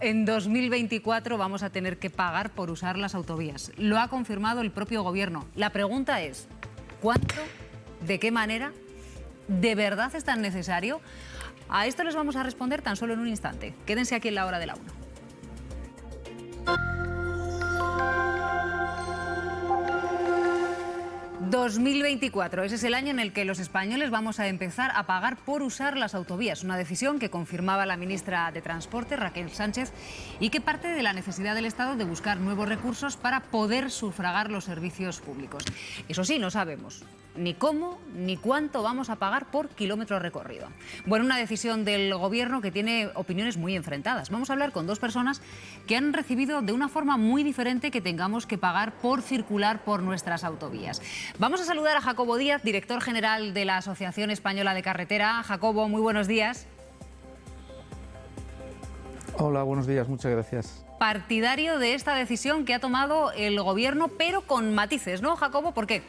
En 2024 vamos a tener que pagar por usar las autovías. Lo ha confirmado el propio gobierno. La pregunta es, ¿cuánto? ¿De qué manera? ¿De verdad es tan necesario? A esto les vamos a responder tan solo en un instante. Quédense aquí en la hora de la 1. 2024. Ese es el año en el que los españoles vamos a empezar a pagar por usar las autovías. Una decisión que confirmaba la ministra de Transporte, Raquel Sánchez, y que parte de la necesidad del Estado de buscar nuevos recursos para poder sufragar los servicios públicos. Eso sí, no sabemos ni cómo ni cuánto vamos a pagar por kilómetro recorrido. Bueno, una decisión del Gobierno que tiene opiniones muy enfrentadas. Vamos a hablar con dos personas que han recibido de una forma muy diferente que tengamos que pagar por circular por nuestras autovías. Vamos a saludar a Jacobo Díaz, director general de la Asociación Española de Carretera. Jacobo, muy buenos días. Hola, buenos días, muchas gracias. Partidario de esta decisión que ha tomado el Gobierno, pero con matices, ¿no, Jacobo? ¿Por qué?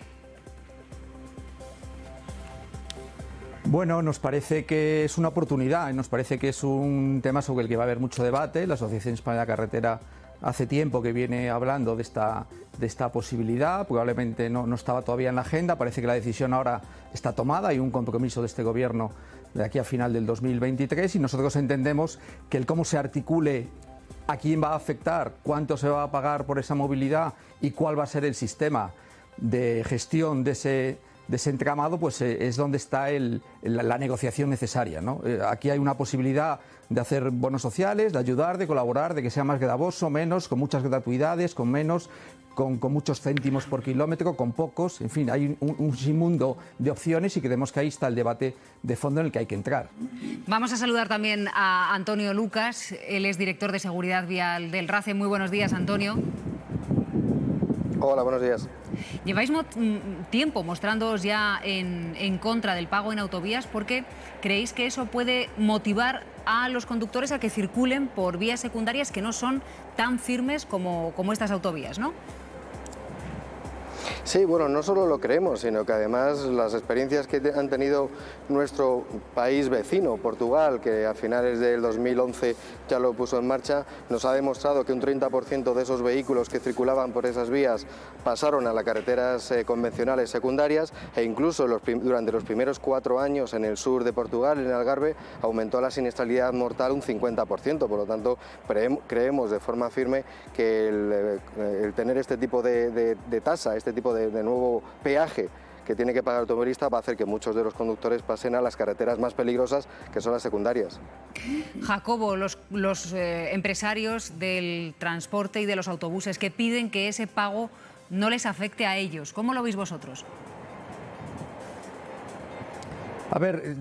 Bueno, nos parece que es una oportunidad, nos parece que es un tema sobre el que va a haber mucho debate. La Asociación Española de Carretera hace tiempo que viene hablando de esta, de esta posibilidad, probablemente no, no, estaba todavía en la agenda, parece que la decisión ahora está tomada, hay un compromiso de este Gobierno de aquí a final del 2023 y nosotros entendemos que el cómo se articule a quién va a afectar, cuánto se va a pagar por esa movilidad y cuál va a ser el sistema de gestión de ese desentramado, pues eh, es donde está el, la, negociación necesaria. ¿no? Eh, aquí hay una posibilidad de hacer bonos sociales, de ayudar, de colaborar, de que sea más gravoso, menos, con muchas gratuidades, con menos, con, con muchos céntimos por kilómetro, con pocos. En fin, hay un, un sinmundo de opciones y creemos que ahí está el debate de fondo en el que hay que entrar. Vamos a saludar también a Antonio Lucas, él es director de Seguridad Vial del RACE. Muy buenos días, Antonio. Hola, buenos días. Lleváis tiempo mostrándoos ya en, en, contra del pago en autovías porque creéis que eso puede motivar a los conductores a que circulen por vías secundarias que no son tan firmes como, como estas autovías, ¿no? Sí, bueno, no solo lo creemos, sino que además las experiencias que han tenido nuestro país vecino, Portugal, que a finales del 2011 ya lo puso en marcha, nos ha demostrado que un 30% de esos vehículos que circulaban por esas vías pasaron a las carreteras eh, convencionales secundarias e incluso durante los primeros cuatro años en el sur de Portugal, en Algarve, aumentó la siniestralidad mortal un 50%, por lo tanto creemos de forma firme que el, eh, tener este tipo de, de, de tasa, este tipo de, de nuevo peaje que tiene que pagar el automovilista va a hacer que muchos de los conductores pasen a las carreteras más peligrosas, que son las secundarias. Jacobo, los, los eh, empresarios del transporte y de los autobuses que piden que ese pago no les afecte a ellos, ¿cómo lo veis vosotros? A ver,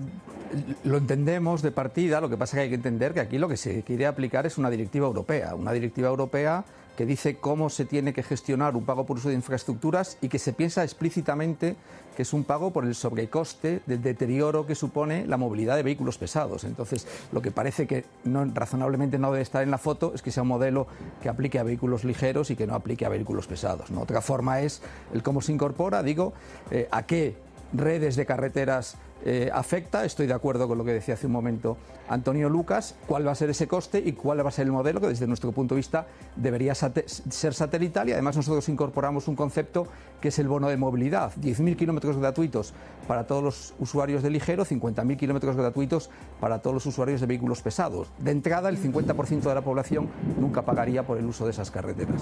lo entendemos de partida, lo que pasa es que hay que entender que aquí lo que se quiere aplicar es una directiva europea, una directiva europea que dice cómo se tiene que gestionar un pago por uso de infraestructuras y que se piensa explícitamente que es un pago por el sobrecoste del deterioro que supone la movilidad de vehículos pesados. Entonces, lo que parece que razonablemente no debe estar en la foto es que sea un modelo que aplique a vehículos ligeros y que no aplique a vehículos pesados. Otra forma es el cómo se incorpora, digo, eh, a qué redes de carreteras eh, afecta, estoy de acuerdo con lo que decía hace un momento Antonio Lucas, cuál va a ser ese coste y cuál va a ser el modelo que desde nuestro punto de vista debería ser satelital y además nosotros incorporamos un concepto que es el bono de movilidad, 10.000 kilómetros gratuitos para todos los usuarios de ligero, 50.000 kilómetros gratuitos para todos los usuarios de vehículos pesados. De entrada, el 50% de la población nunca pagaría por el uso de esas carreteras.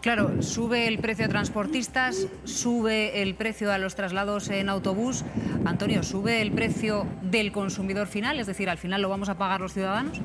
Claro, sube el precio a transportistas, sube el precio a los traslados en autobús. Antonio, ¿sube el precio del consumidor final? Es decir, ¿al final lo vamos a pagar los ciudadanos?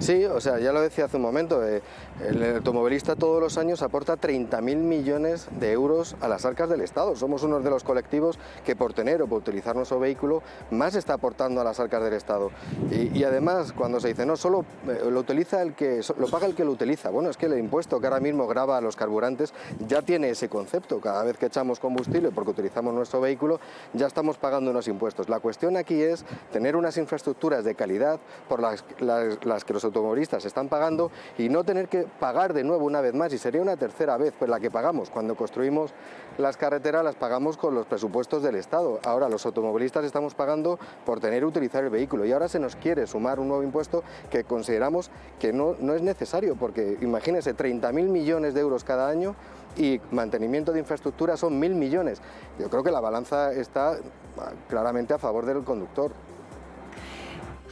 Sí, o sea, ya lo decía hace un momento, eh, el automovilista todos los años aporta 30.000 millones de euros a las arcas del Estado. Somos uno de los colectivos que por tener o por utilizar nuestro vehículo más está aportando a las arcas del Estado. Y, además, cuando se dice, no, solo eh, lo utiliza el que, lo paga el que lo utiliza. Bueno, es que el impuesto que ahora mismo graba a los carburantes ya tiene ese concepto. Cada vez que echamos combustible porque utilizamos nuestro vehículo, ya estamos pagando unos impuestos. La cuestión aquí es tener unas infraestructuras de calidad por las que los automovilistas están pagando y no tener que pagar de nuevo una vez más, y sería una tercera vez pues la que pagamos. Cuando construimos las carreteras las pagamos con los presupuestos del Estado. Ahora los automovilistas estamos pagando por tener que utilizar el vehículo y ahora se nos quiere sumar un nuevo impuesto que consideramos que no, no es necesario, porque imagínense, 30.000 millones de euros cada año y mantenimiento de infraestructura son mil millones. Yo creo que la balanza está ah, claramente a favor del conductor.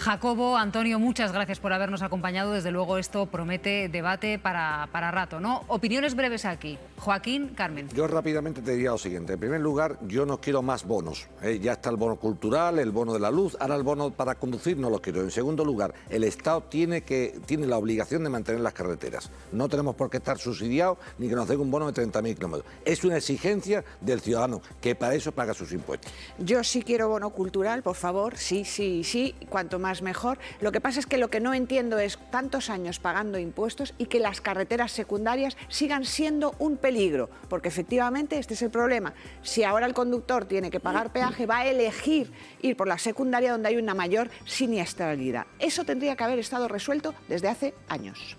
Jacobo, Antonio, muchas gracias por habernos acompañado. Desde luego esto promete debate para, para rato, ¿no? Opiniones breves aquí. Joaquín, Carmen. Yo rápidamente te diría lo siguiente. En primer lugar, yo no quiero más bonos. ¿eh? Ya está el bono cultural, el bono de la luz, ahora el bono para conducir no lo quiero. En segundo lugar, el Estado tiene, que, tiene la obligación de mantener las carreteras. No tenemos por qué estar subsidiados ni que nos den un bono de 30.000 kilómetros. Es una exigencia del ciudadano que para eso paga sus impuestos. Yo sí quiero bono cultural, por favor, sí, sí, sí, cuanto mejor. Lo que pasa es que lo que no entiendo es tantos años pagando impuestos y que las carreteras secundarias sigan siendo un peligro, porque efectivamente este es el problema. Si ahora el conductor tiene que pagar peaje, va a elegir ir por la secundaria donde hay una mayor siniestralidad. Eso tendría que haber estado resuelto desde hace años.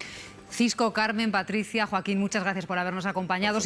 Cisco, Carmen, Patricia, Joaquín, muchas gracias por habernos acompañado.